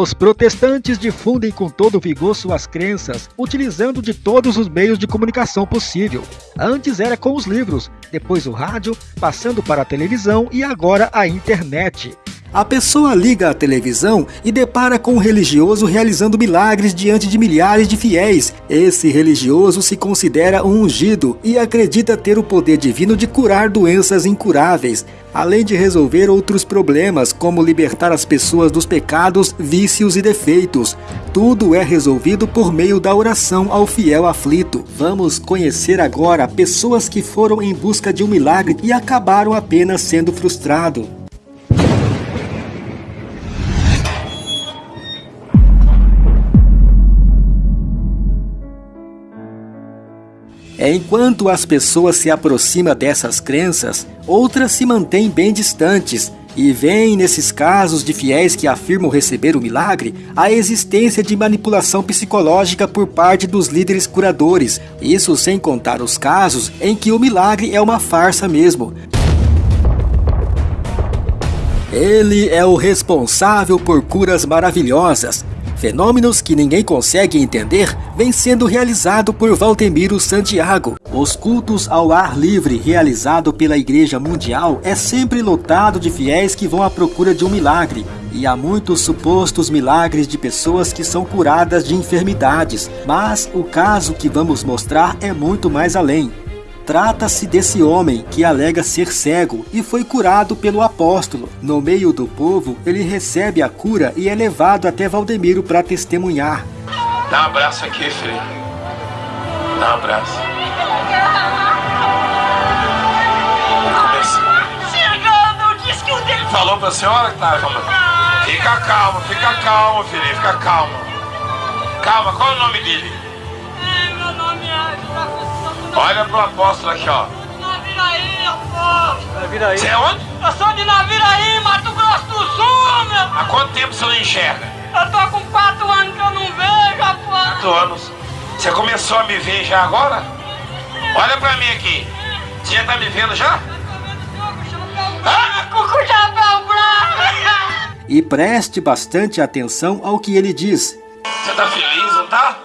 Os protestantes difundem com todo vigor suas crenças, utilizando de todos os meios de comunicação possível. Antes era com os livros, depois o rádio, passando para a televisão e agora a internet. A pessoa liga a televisão e depara com um religioso realizando milagres diante de milhares de fiéis. Esse religioso se considera um ungido e acredita ter o poder divino de curar doenças incuráveis, além de resolver outros problemas, como libertar as pessoas dos pecados, vícios e defeitos. Tudo é resolvido por meio da oração ao fiel aflito. Vamos conhecer agora pessoas que foram em busca de um milagre e acabaram apenas sendo frustrados. Enquanto as pessoas se aproximam dessas crenças, outras se mantêm bem distantes e veem nesses casos de fiéis que afirmam receber o milagre a existência de manipulação psicológica por parte dos líderes curadores, isso sem contar os casos em que o milagre é uma farsa mesmo. Ele é o responsável por curas maravilhosas, Fenômenos que ninguém consegue entender vêm sendo realizado por Valdemiro Santiago. Os cultos ao ar livre realizado pela Igreja Mundial é sempre lotado de fiéis que vão à procura de um milagre. E há muitos supostos milagres de pessoas que são curadas de enfermidades, mas o caso que vamos mostrar é muito mais além. Trata-se desse homem que alega ser cego e foi curado pelo apóstolo. No meio do povo, ele recebe a cura e é levado até Valdemiro para testemunhar. Dá um abraço aqui, filho. Dá um abraço. Chegando, diz que o dele... Falou pra senhora que tá falando? Fica calmo, fica calmo, filhinho, fica calmo. Calma, qual é o nome dele? Olha pro apóstolo aqui, ó. Naviraí, apóstolo. Naviraí. Você é onde? Eu sou de Naviraí, Mato Grosso do Sul, meu. Há quanto tempo você não enxerga? Eu tô com quatro anos que eu não vejo, apóstolo. Quatro anos. Você começou a me ver já agora? Olha pra mim aqui. Você já tá me vendo já? Ah, com o chapéu branco. E preste bastante atenção ao que ele diz. Você tá feliz, não tá?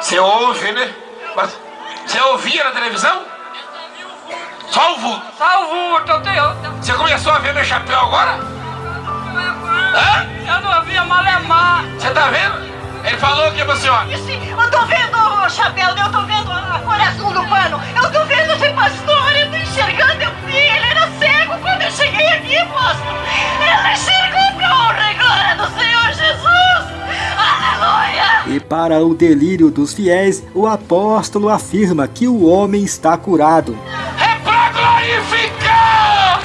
Você ouve, né? Mas você ouvia na televisão? Só o vulto. Só o vulto, eu tenho. Você começou a ver meu chapéu agora? Hã? Eu não via malemar. Você tá vendo? Ele falou o que pra senhora? Eu tô vendo o chapéu, eu tô vendo a cor azul do pano. Eu tô vendo esse pastor, eu tô enxergando. Eu vi, ele era cego quando eu cheguei aqui, moço. Ele enxergou E para o delírio dos fiéis, o apóstolo afirma que o homem está curado. É pra glorificar!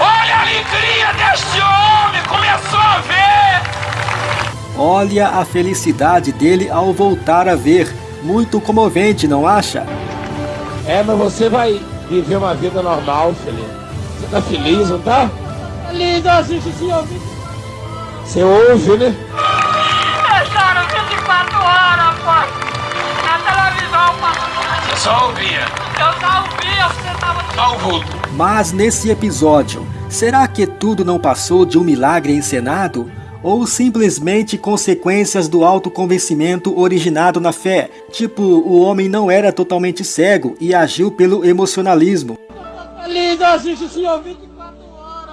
Olha a alegria deste homem! Começou a ver! Olha a felicidade dele ao voltar a ver. Muito comovente, não acha? É, mas você vai viver uma vida normal, filho. Você tá feliz, não tá? Feliz, assiste senhor. Você ouve, né? Eu 24 horas, pô. Na televisão. Você só ouvia? Eu só ouvia, você tava... Só o vulto. Mas nesse episódio, será que tudo não passou de um milagre encenado? ou simplesmente consequências do autoconvencimento originado na fé, tipo, o homem não era totalmente cego e agiu pelo emocionalismo.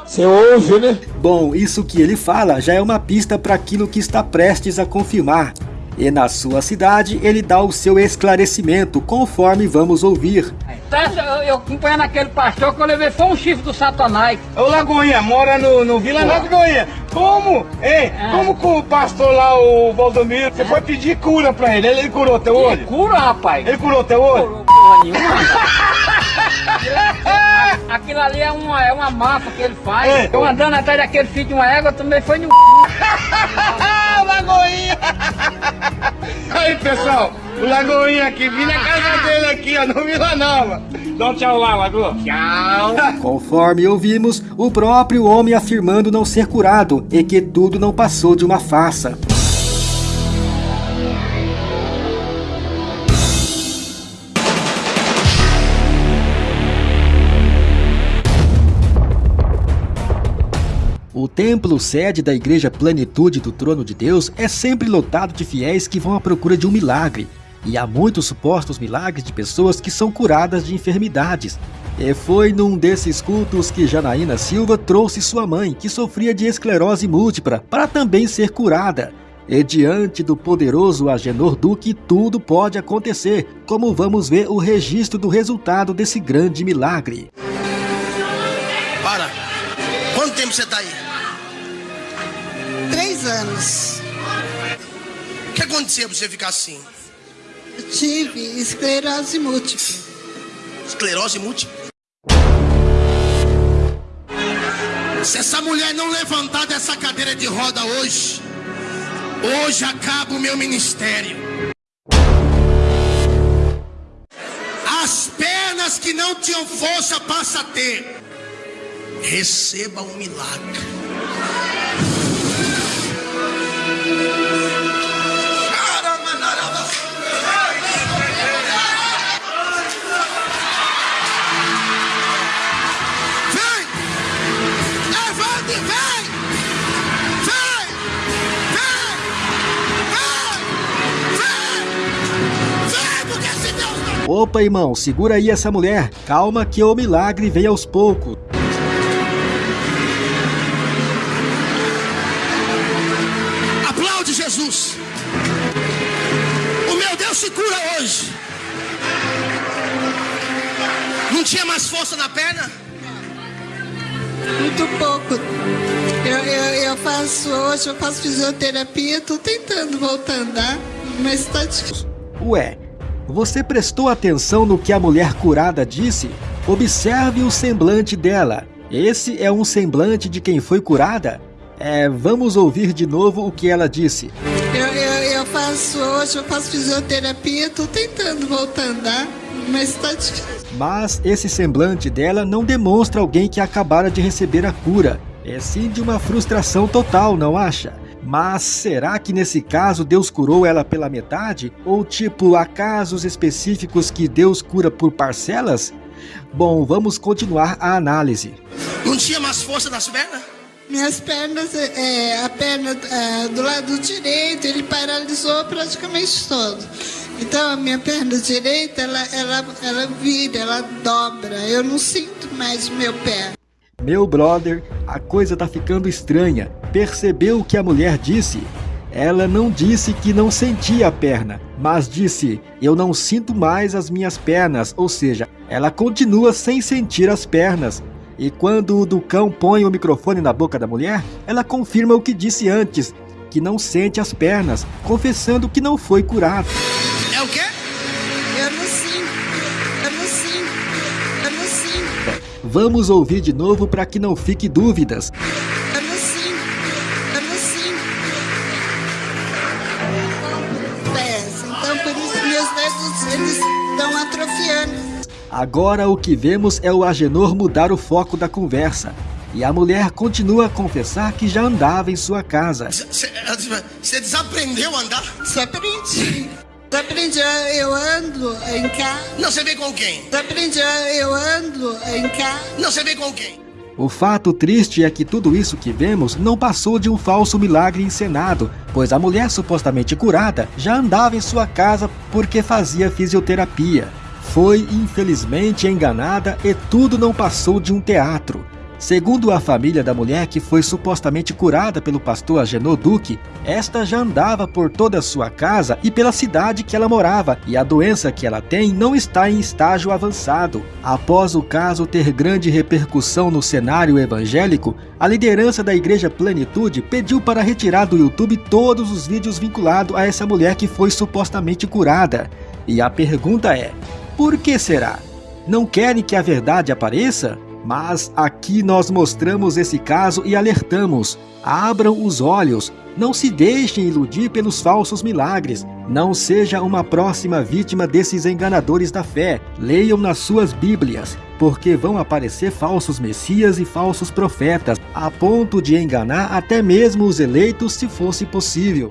Você ouve, né? Bom, isso que ele fala já é uma pista para aquilo que está prestes a confirmar. E na sua cidade ele dá o seu esclarecimento, conforme vamos ouvir. Eu acompanhando aquele pastor que eu levei foi um chifre do Satanás. Ô Lagoinha, mora no, no Vila Lagoinha. Como? Ei, é. como que o pastor lá, o Valdomiro, você é. foi pedir cura pra ele? Ele, ele curou teu olho? Cura, rapaz? Ele curou teu olho? Curou porra nenhuma. Aquilo ali é uma, é uma massa que ele faz. Ei. Eu andando atrás daquele filho de uma égua também foi no Lagoinha! Aí pessoal, o Lagoinha aqui, vim na casa dele aqui, ó, no Vila Nova. Dá um tchau lá, Lagoa. Tchau. Conforme ouvimos, o próprio homem afirmando não ser curado e que tudo não passou de uma farsa. O templo sede da Igreja Plenitude do Trono de Deus é sempre lotado de fiéis que vão à procura de um milagre. E há muitos supostos milagres de pessoas que são curadas de enfermidades. E foi num desses cultos que Janaína Silva trouxe sua mãe, que sofria de esclerose múltipla, para também ser curada. E diante do poderoso Agenor Duque, tudo pode acontecer, como vamos ver o registro do resultado desse grande milagre. Para! Quanto tempo você está aí? Anos. O que aconteceu para você ficar assim? Eu tive esclerose múltipla. Esclerose múltipla? Se essa mulher não levantar dessa cadeira de roda hoje, Hoje acaba o meu ministério. As pernas que não tinham força passa a ter. Receba um milagre. Opa, irmão, segura aí essa mulher. Calma que o milagre vem aos poucos. Se cura hoje. Não tinha mais força na perna? Muito pouco. Eu, eu, eu faço hoje, eu faço fisioterapia, estou tentando voltar a andar, mas está difícil. Ué, você prestou atenção no que a mulher curada disse? Observe o semblante dela. Esse é um semblante de quem foi curada? É, vamos ouvir de novo o que ela disse. Faço hoje, eu faço fisioterapia, estou tentando voltar a andar, mas está difícil. Mas esse semblante dela não demonstra alguém que acabara de receber a cura. É sim de uma frustração total, não acha? Mas será que nesse caso Deus curou ela pela metade? Ou tipo, há casos específicos que Deus cura por parcelas? Bom, vamos continuar a análise. Não tinha mais força nas pernas? Minhas pernas, é, a perna é, do lado direito, ele paralisou praticamente todo. Então a minha perna direita, ela, ela, ela vira, ela dobra. Eu não sinto mais meu pé. Meu brother, a coisa tá ficando estranha. Percebeu o que a mulher disse? Ela não disse que não sentia a perna, mas disse: Eu não sinto mais as minhas pernas, ou seja, ela continua sem sentir as pernas. E quando o Ducão põe o microfone na boca da mulher, ela confirma o que disse antes, que não sente as pernas, confessando que não foi curado. É o quê? Vamos ouvir de novo para que não fique dúvidas. Agora o que vemos é o Agenor mudar o foco da conversa. E a mulher continua a confessar que já andava em sua casa. Você desaprendeu a andar? Desaprendi. Desaprendi, eu ando em casa. Não, você vem com quem? Desaprendi, eu ando em casa. Não, você vem com quem? O fato triste é que tudo isso que vemos não passou de um falso milagre encenado, pois a mulher supostamente curada já andava em sua casa porque fazia fisioterapia. Foi infelizmente enganada e tudo não passou de um teatro. Segundo a família da mulher que foi supostamente curada pelo pastor Agenor Duque, esta já andava por toda a sua casa e pela cidade que ela morava, e a doença que ela tem não está em estágio avançado. Após o caso ter grande repercussão no cenário evangélico, a liderança da Igreja Plenitude pediu para retirar do YouTube todos os vídeos vinculados a essa mulher que foi supostamente curada. E a pergunta é: por que será? Não querem que a verdade apareça? Mas aqui nós mostramos esse caso e alertamos: abram os olhos, não se deixem iludir pelos falsos milagres. Não seja uma próxima vítima desses enganadores da fé. Leiam nas suas Bíblias, porque vão aparecer falsos messias e falsos profetas, a ponto de enganar até mesmo os eleitos se fosse possível.